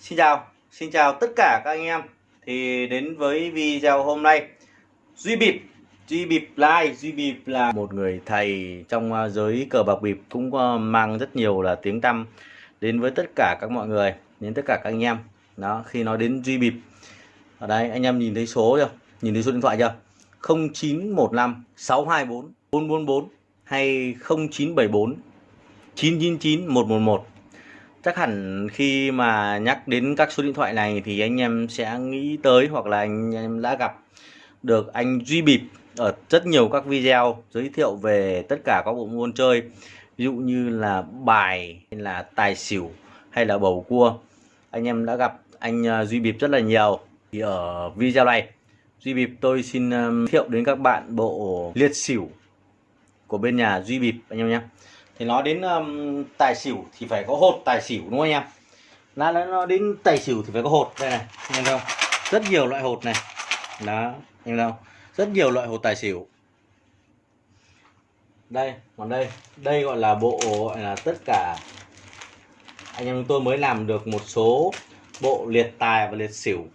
Xin chào, xin chào tất cả các anh em. Thì đến với video hôm nay. Duy Bịp, Duy Bịp Live Duy Bịp là một người thầy trong à, giới cờ bạc bịp Cũng à, mang rất nhiều là tiếng tăm đến với tất cả các mọi người Đến tất cả các anh em. Đó, khi nói đến Duy Bịp. Ở đây anh em nhìn thấy số chưa? Nhìn thấy số điện thoại chưa? 0915 624 444 hay 0974 999 111 chắc hẳn khi mà nhắc đến các số điện thoại này thì anh em sẽ nghĩ tới hoặc là anh em đã gặp được anh Duy Bịp ở rất nhiều các video giới thiệu về tất cả các bộ môn chơi, ví dụ như là bài, hay là tài xỉu, hay là bầu cua. Anh em đã gặp anh à, Duy Bịp rất là nhiều. Thì ở video này, Duy Bịp tôi xin à, giới thiệu đến các bạn bộ liệt xỉu của bên nhà Duy Bịp anh em nhé thì nói đến um, tài xỉu thì phải có hột tài xỉu đúng không anh em? Nó nó đến tài xỉu thì phải có hột đây này nhìn không? Rất nhiều loại hột này. Đó nhìn không? Rất nhiều loại hột tài xỉu. Đây còn đây đây gọi là bộ gọi là tất cả anh em tôi mới làm được một số bộ liệt tài và liệt xỉu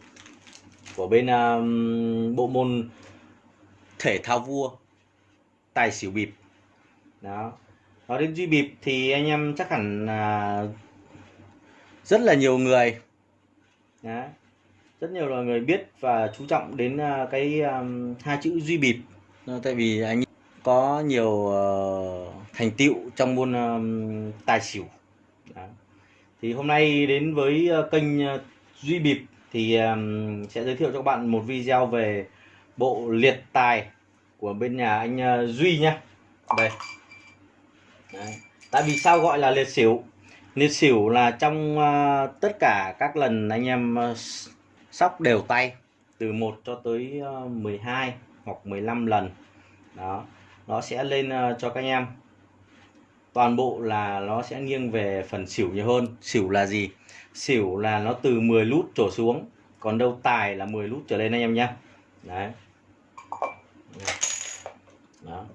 của bên um, bộ môn thể thao vua tài xỉu bịp. Đó nói đến duy bịp thì anh em chắc hẳn là rất là nhiều người. Đó. rất nhiều là người biết và chú trọng đến à, cái um, hai chữ duy bịp. Tại vì anh có nhiều uh, thành tựu trong môn um, tài xỉu. Đó. thì hôm nay đến với ờ, kênh ờ, duy bịp thì um, sẽ giới thiệu cho các bạn một video về bộ liệt tài của bên nhà anh uh, duy nhé đây. Đấy. tại vì sao gọi là liệt xỉu liệt xỉu là trong uh, tất cả các lần anh em uh, sóc đều tay từ 1 cho tới à, uh, 12 hoặc 15 lần. Đó. Nó sẽ lên uh, cho các anh em. Toàn bộ là nó sẽ nghiêng về phần xỉu nhiều hơn. Xỉu là gì? Xỉu là nó từ 10 lút trở xuống còn đâu tài là 10 lút trở lên anh em nhé đấy. Đó.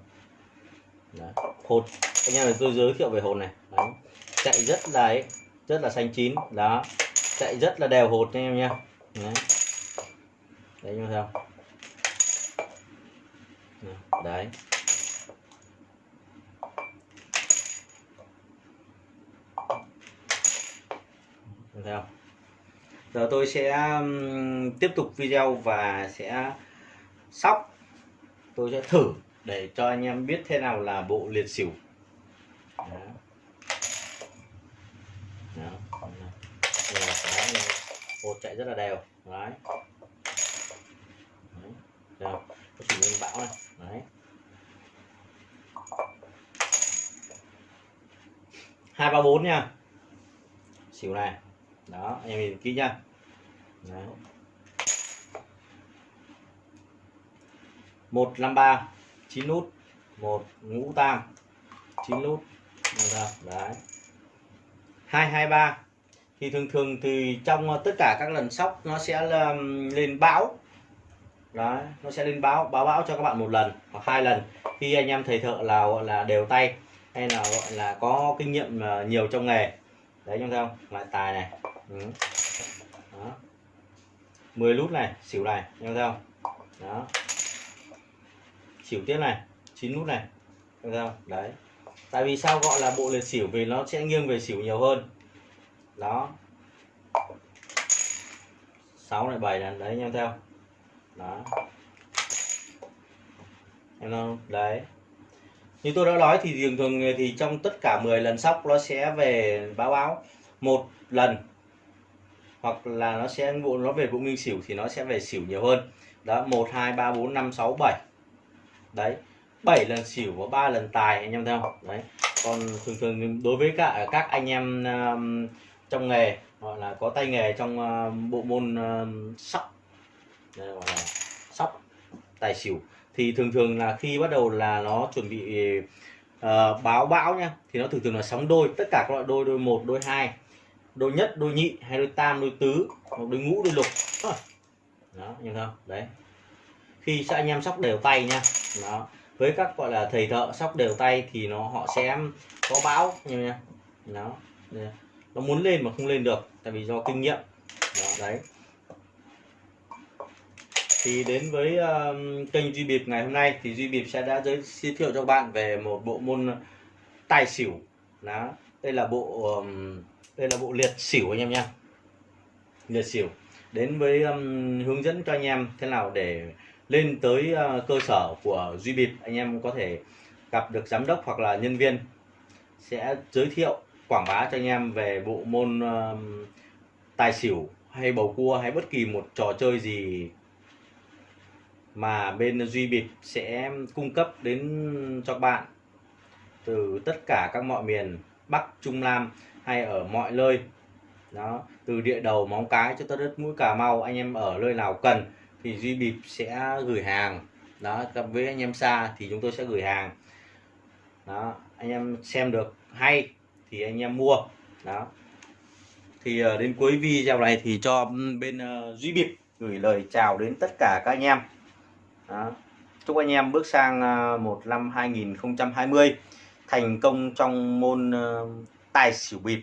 Đó. hột anh em tôi giới thiệu về hột này. Đấy. chạy rất là ấy, rất là xanh chín. Đó. Chạy rất là đều hột anh em nhé đấy. Đấy như sao đấy. Theo giờ tôi sẽ tiếp tục video và sẽ sóc. Tôi sẽ thử để cho anh em biết thế nào là bộ liệt xỉu. Đó. Đó. Đây là cái hột chạy rất là đều. Đấy. Đấy. Đều có chủ nhân bão này. Đấy. Hai, ba, bốn nha. Xỉu này. Đó, anh em nhìn kỹ nha. Đấy. Một, năm, ba. 9 nút. 1 ngũ tam 9 nút đấy. 223 thì thường thường thì trong ờ, tất cả các lần sóc nó sẽ lên bão. Đấy, nó sẽ lên báo báo báo cho các bạn một lần hoặc hai lần. Khi anh em thầy thợ là, gọi là, đều tay hay là, gọi là, có kinh nghiệm ờ, nhiều trong nghề. Đấy không không? Lại tài này. Ừ. đó. 10 nút này, xỉu này nhau không? Đó. Xỉu tiếp này, chín nút này được không? Đấy tại vì sao gọi là bộ liệt xỉu vì nó sẽ nghiêng về xỉu nhiều hơn. Đó. Sáu này bảy này, đấy nhau theo. Đó. Em không đấy. Như tôi đã nói thì thường thường thì trong tất cả 10 lần sóc nó sẽ về báo báo một lần. Hoặc là nó sẽ, bộ, nó về bộ nghiêng xỉu thì nó sẽ về xỉu nhiều hơn. Đó, một, hai, ba, bốn, năm, sáu, bảy. Đấy. 7 lần xỉu và 3 lần tài anh em thấy không đấy. Còn thường thường đối với cả các anh em um, trong nghề gọi là có tay nghề trong uh, bộ môn uh, sóc. Đây gọi là sóc tài xỉu. Thì thường thường là khi bắt đầu là nó chuẩn bị uh, báo bão nha thì nó thường thường là sóng đôi tất cả các loại đôi đôi một đôi hai. Đôi nhất đôi nhị hay đôi tam đôi tứ hoặc đôi ngũ đôi lục. Đó nhìn không? Đấy. Khi anh em sóc đều tay nha. Đó với các gọi là thầy thợ sóc đều tay thì nó họ sẽ có bão nha nó nó muốn lên mà không lên được tại vì do kinh nghiệm. Đó đấy. Thì đến với uh, kênh duy bịp ngày hôm nay thì duy bịp sẽ đã giới, giới thiệu cho bạn về một bộ môn tài xỉu. Đó đây là bộ um, đây là bộ liệt xỉu anh em nha. Liệt xỉu. Đến với um, hướng dẫn cho anh em thế nào để lên tới à, cơ sở của duy bịp anh em có thể gặp được giám đốc hoặc là nhân viên sẽ giới thiệu, quảng bá cho anh em về bộ môn tài xỉu hay bầu cua hay bất kỳ một trò chơi gì mà bên duy bịp sẽ cung cấp đến cho bạn từ tất cả các mọi miền Bắc, Trung Nam hay ở mọi nơi. Đó, từ địa đầu móng cái cho tới đất mũi Cà Mau, anh em ở nơi nào cần thì duy bịp sẽ gửi hàng. Đó, gặp với anh em xa thì chúng tôi sẽ gửi hàng. Đó, anh em xem được hay thì anh em mua. Đó. Thì ờ, đến cuối video này thì cho bên ờ, duy bịp gửi lời chào đến tất cả các anh em. Đó. chúc anh em bước sang ờ, một năm 2020 thành công trong môn tài xỉu bịp.